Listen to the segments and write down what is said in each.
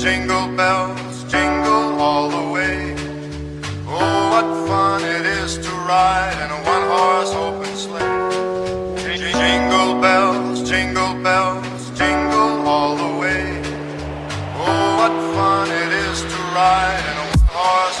jingle bells, jingle all the way. Oh, what fun it is to ride in a one-horse open sleigh. Jingle bells, jingle bells, jingle all the way. Oh, what fun it is to ride in a one-horse,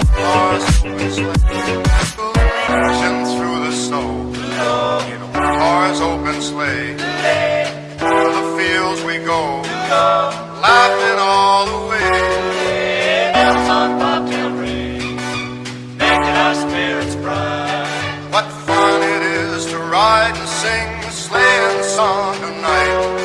sleigh. Through the fields we go, laughing all the way. Bells on bobtail ring, making our spirits bright. What fun it is to ride and sing the sleighing song tonight.